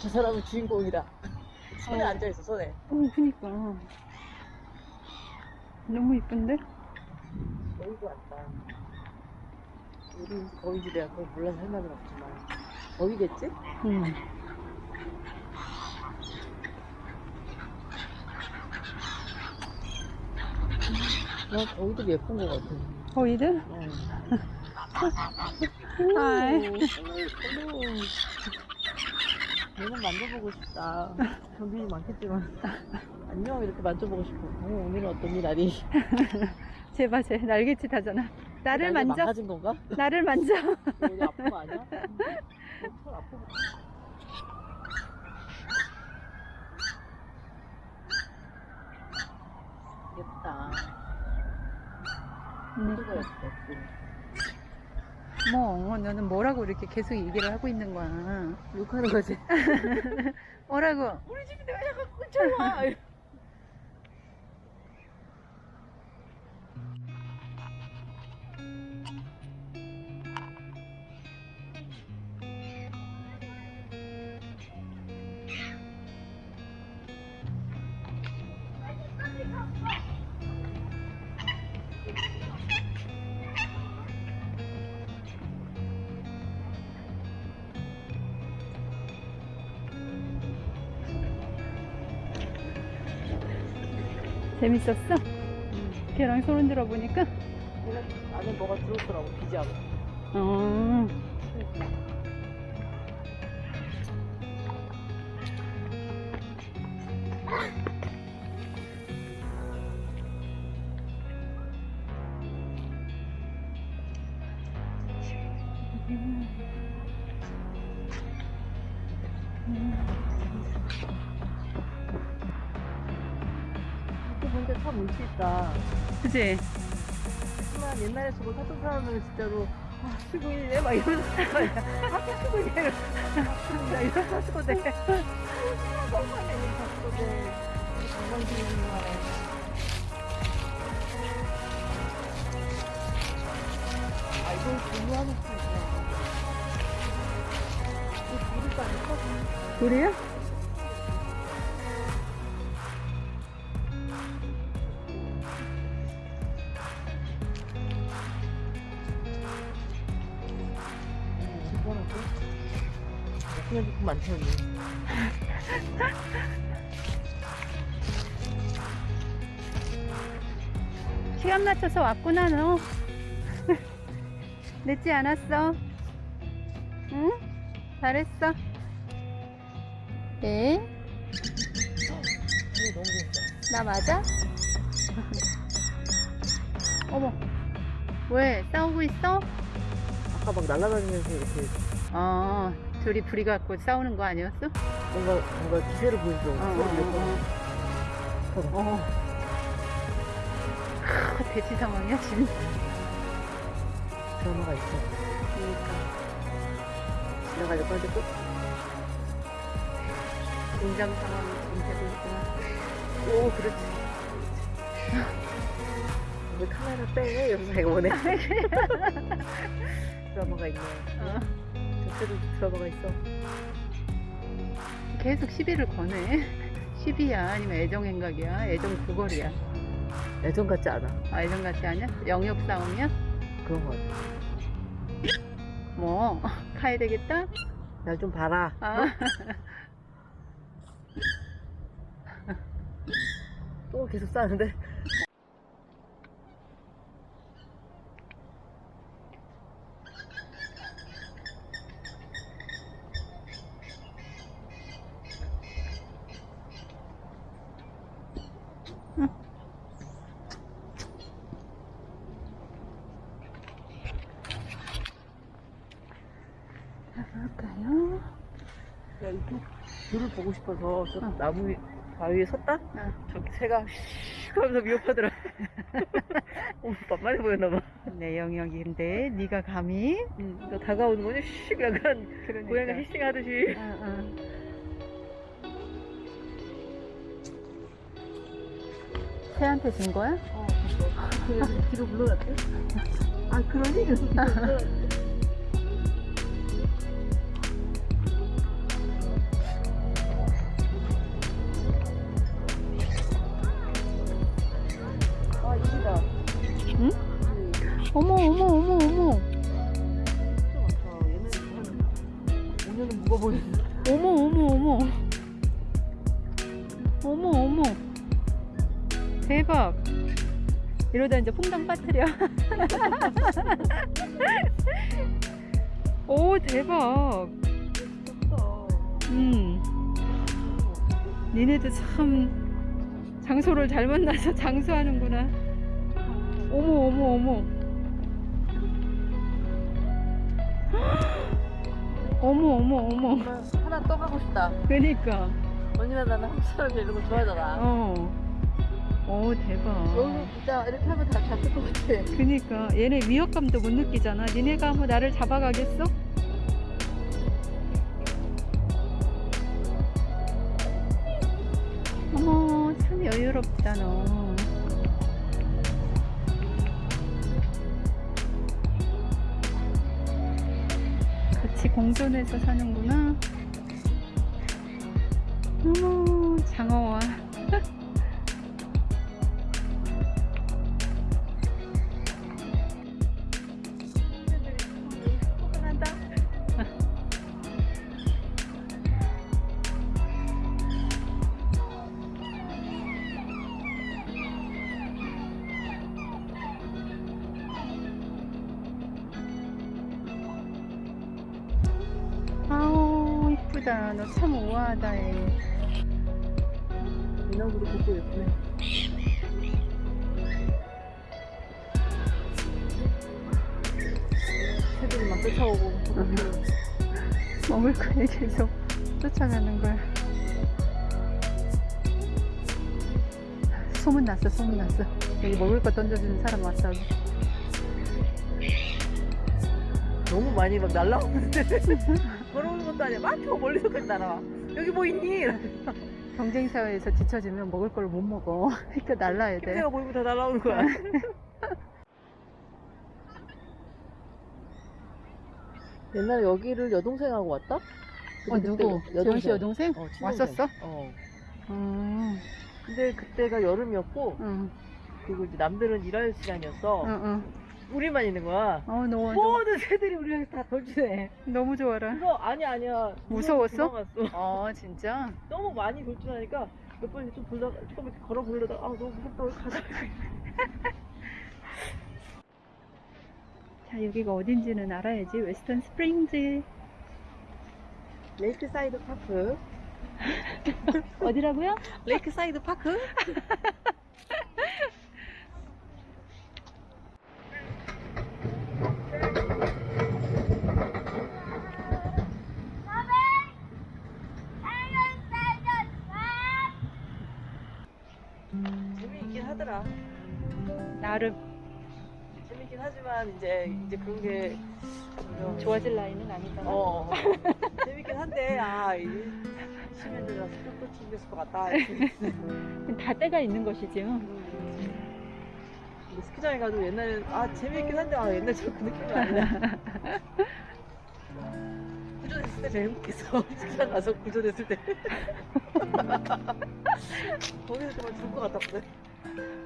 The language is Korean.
저 사람은 주인공이다. 손에 어. 앉아있어, 손에. 어, 그니까. 너무 이쁜데? 거기도 왔다. 우리 거기지 내가 그걸 몰라서 할 말은 없지만. 거기겠지? 응. 난 거기도 예쁜 것 같아. 거기들? 어. 아이. 오, 오. 얘는 만져보고 싶다. 경빈이 많겠지만. 안녕, 이렇게 만져보고 싶어. 어, 오늘은 어떠니, 날이? 제발, 제 날개짓 하잖아. 나를 만져. 망가진 건가? 나를 만져. 어디 아픈 거 아니야? 어, 털 아픈 거. 예쁘다. 누가 예뻐, 뭐, 너는 뭐라고 이렇게 계속 얘기를 하고 있는 거야. 욕하는 거지. 뭐라고? 우리 집인데 왜 자꾸 근처와? 재밌었어? 걔랑 손 흔들어 보니까? 안에 뭐가 들었더라고, 비자고. 어. 보니까 참 운치 있다. 그치? 하지만 옛날에 저거 탔던 사람들은 진짜로 아, 출근이네 막 이러면서. 아까 출근이네. 나 이런 가스고 돼. 너무하네, 이 가스고 돼. 관광지는 말에. 아, 이걸 공유하는 수 있구나. 이거 부르도 아니거든. 그래요? 그냥 조금 많지, 언니. 시간 맞춰서 왔구나, 너. 늦지 않았어. 응? 잘했어. 네? 나 맞아? 어머. 왜? 싸우고 있어? 아까 막 날아다니면서 이렇게 어, 둘이 불이 갖고 싸우는 거 아니었어? 뭔가, 뭔가 기세를 보여줘. 어, 어, 번. 어. 어. 크, 대치 상황이야, 지금. 드라마가 있어. 지나가려고 하는데 또, 긴장 상황이 지금 되고 있구나. 오, 그렇지. 왜 카메라 빼? 이러면서 자기가 원해. 드라마가 있네. 어. 저때도 드라마가 있어. 계속 시비를 거네. 시비야, 아니면 애정행각이야, 애정 구걸이야. 애정 같지 않아. 아, 애정 같지 않냐? 영역 싸움이야? 그런 거 같아. 뭐, 가야 되겠다? 날좀 봐라. 아, 또 계속 싸는데. 가볼까요? 야, 이쪽 view를 보고 싶어서 저 어. 나무 위, 바위에 섰다? 어. 저기 새가 슉 하면서 위협하더라. 어, 만만해 보였나봐. 내 영역인데, 네가 감히? 응, 너 다가오는 거니? 슉 약간 그러니까. 고양이가 hissing하듯이. 어, 어. 새한테 준 거야? 어, 그래서 뒤로 물러났대. 아, 그러니? 대박 이러다 이제 퐁당 빠뜨려 오 대박. 음 니네도 참 장소를 잘 만나서 장수하는구나 어머 어머 어머 어머 어머 어머 하나 떠 가고 싶다. 그니까 언니나 나는 한국 사람들 이런 거 좋아하잖아. 어. 오 대박. 여기 진짜 이렇게 하면 다 잡힐 것 같아. 그니까 얘네 위협감도 못 느끼잖아. 니네가 뭐 나를 잡아가겠어? 어머 참 여유롭다 너. 같이 공존해서 사는구나. 어머 장어와. 이쁘다. 너 참 우아하다 애. 인왕구도 보고 예쁘네. 새들이 막 쫓아오고. 먹을 거에 계속 쫓아가는 거야. 소문 났어, 소문 났어. 여기 먹을 거 던져주는 사람 왔어. 너무 많이 막 날라오는데. 아니야. 막저 멀리서 까지 날아와. 여기 뭐 있니? 경쟁 사회에서 뒤처지면 먹을 걸 못 먹어. 그러니까 날라야 돼. 내가 보이면 다 날아오는 거야. 옛날에 여기를 여동생하고 왔다? 어 누구? 재훈 씨 여동생? 어. 왔었어? 어. 음, 근데 그때가 여름이었고 응, 그리고 이제 남들은 일할 시간이었어. 응, 응. 우리만 있는 거야. 어, 너 완전 모든 새들이 우리를 다 돌주네. 너무 좋아라. 그거 아니야 아니야. 무서웠어? 도망갔어. 어, 진짜? 너무 많이 돌진하니까 몇 번좀 돌다가 조금 이렇게 걸어 보려다가 아 너무 무섭다 우리 가자. 자, 여기가 어딘지는 알아야지. Western Springs. Lakeside Park. 어디라고요? Lakeside Park? 나름 재밌긴 하지만 이제 이제 그런 게 좋아질 나이는 아니잖아. 어 재밌긴 한데 아 이제 시민들이라서 또 챙겼을 것 같다. 다 때가 있는 것이지. 근데 스키장에 가도 옛날에 아 재밌긴 한데 아 옛날처럼 그 느낌이 아니야. 구조됐을 때 제일 행복했어. 스키장 가서 구조됐을 때. 거기서 정말 죽을 것 같았거든.